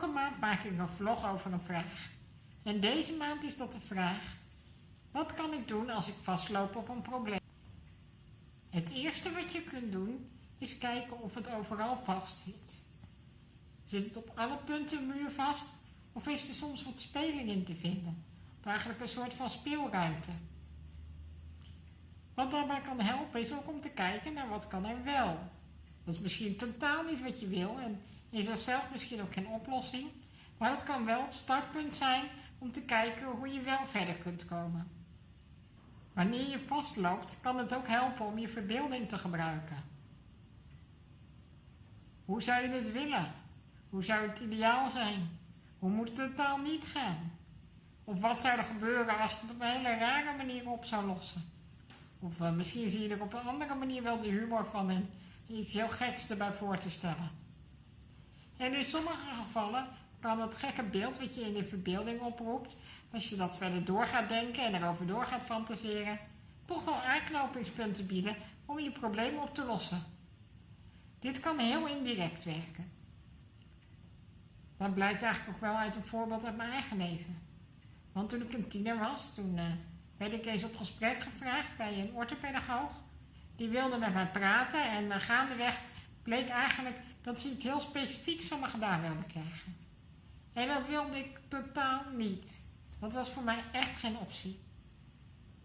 Elke maand maak ik een vlog over een vraag. En deze maand is dat de vraag: wat kan ik doen als ik vastloop op een probleem? Het eerste wat je kunt doen is kijken of het overal vast zit. Zit het op alle punten muur vast of is er soms wat speling in te vinden? Of eigenlijk een soort van speelruimte. Wat daarbij kan helpen is ook om te kijken naar wat kan er wel. Dat is misschien totaal niet wat je wil en is er zelf misschien ook geen oplossing. Maar dat kan wel het startpunt zijn om te kijken hoe je wel verder kunt komen. Wanneer je vastloopt, kan het ook helpen om je verbeelding te gebruiken. Hoe zou je het willen? Hoe zou het ideaal zijn? Hoe moet het totaal niet gaan? Of wat zou er gebeuren als je het op een hele rare manier op zou lossen? Of uh, misschien zie je er op een andere manier wel de humor van in iets heel geks erbij voor te stellen. En in sommige gevallen kan het gekke beeld wat je in de verbeelding oproept, als je dat verder door gaat denken en erover door gaat fantaseren, toch wel aanknopingspunten bieden om je probleem op te lossen. Dit kan heel indirect werken. Dat blijkt eigenlijk ook wel uit een voorbeeld uit mijn eigen leven. Want toen ik een tiener was, toen uh, werd ik eens op gesprek gevraagd bij een orthopedagoog. Die wilde met mij praten en uh, gaandeweg bleek eigenlijk dat ze iets heel specifieks van me gedaan wilde krijgen. En dat wilde ik totaal niet. Dat was voor mij echt geen optie.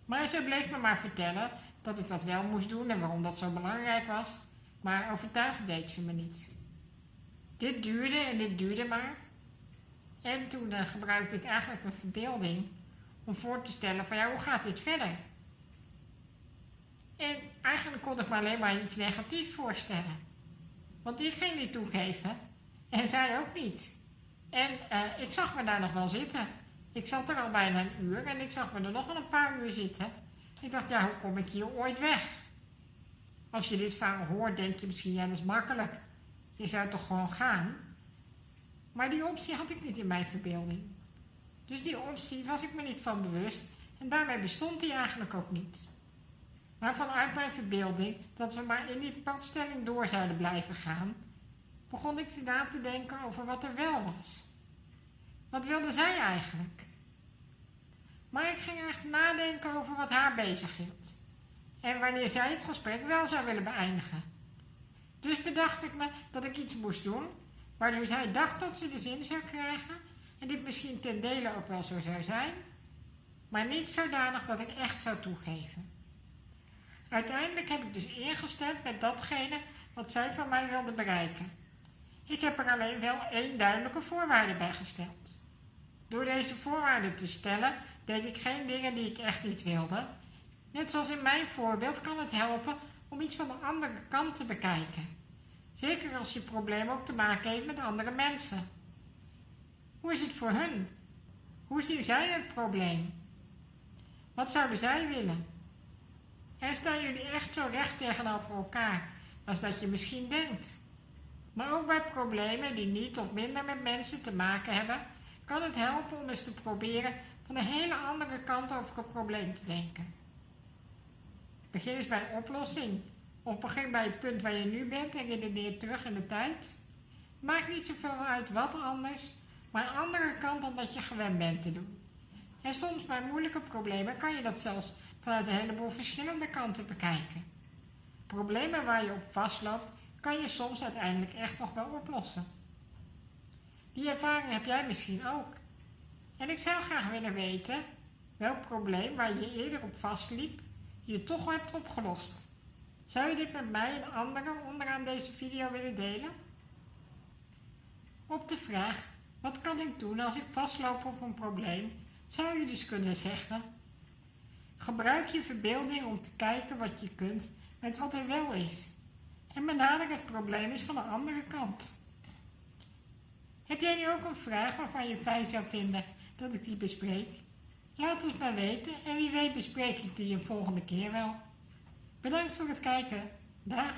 Maar ze bleef me maar vertellen dat ik dat wel moest doen en waarom dat zo belangrijk was. Maar overtuigd deed ze me niet. Dit duurde en dit duurde maar. En toen uh, gebruikte ik eigenlijk mijn verbeelding om voor te stellen van ja, hoe gaat dit verder? En eigenlijk kon ik me alleen maar iets negatiefs voorstellen. Want ik ging niet toegeven en zij ook niet. En uh, ik zag me daar nog wel zitten. Ik zat er al bijna een uur en ik zag me er nog een paar uur zitten. Ik dacht, ja, hoe kom ik hier ooit weg? Als je dit verhaal hoort, denk je misschien, ja, dat is makkelijk. Je zou toch gewoon gaan? Maar die optie had ik niet in mijn verbeelding. Dus die optie was ik me niet van bewust en daarmee bestond die eigenlijk ook niet. Maar vanuit mijn verbeelding dat we maar in die padstelling door zouden blijven gaan, begon ik na te denken over wat er wel was. Wat wilde zij eigenlijk? Maar ik ging echt nadenken over wat haar bezig hield. En wanneer zij het gesprek wel zou willen beëindigen. Dus bedacht ik me dat ik iets moest doen, waardoor zij dacht dat ze de zin zou krijgen en dit misschien ten dele ook wel zo zou zijn, maar niet zodanig dat ik echt zou toegeven. Uiteindelijk heb ik dus ingestemd met datgene wat zij van mij wilde bereiken. Ik heb er alleen wel één duidelijke voorwaarde bij gesteld. Door deze voorwaarden te stellen, deed ik geen dingen die ik echt niet wilde. Net zoals in mijn voorbeeld kan het helpen om iets van de andere kant te bekijken. Zeker als je probleem ook te maken heeft met andere mensen. Hoe is het voor hun? Hoe zien zij het probleem? Wat zouden zij willen? En staan jullie echt zo recht tegenover elkaar als dat je misschien denkt? Maar ook bij problemen die niet of minder met mensen te maken hebben, kan het helpen om eens te proberen van een hele andere kant over het probleem te denken. Begin eens bij een oplossing. Of begin bij het punt waar je nu bent en redeneer terug in de tijd. Maakt niet zoveel uit wat anders, maar een andere kant dan dat je gewend bent te doen. En soms bij moeilijke problemen kan je dat zelfs vanuit een heleboel verschillende kanten bekijken. Problemen waar je op vastloopt, kan je soms uiteindelijk echt nog wel oplossen. Die ervaring heb jij misschien ook. En ik zou graag willen weten welk probleem waar je eerder op vastliep, je toch hebt opgelost. Zou je dit met mij en anderen onderaan deze video willen delen? Op de vraag, wat kan ik doen als ik vastloop op een probleem, zou je dus kunnen zeggen, gebruik je verbeelding om te kijken wat je kunt met wat er wel is. En benader het probleem eens van de andere kant. Heb jij nu ook een vraag waarvan je fijn zou vinden dat ik die bespreek? Laat het maar weten en wie weet bespreek ik die een volgende keer wel. Bedankt voor het kijken. Dag!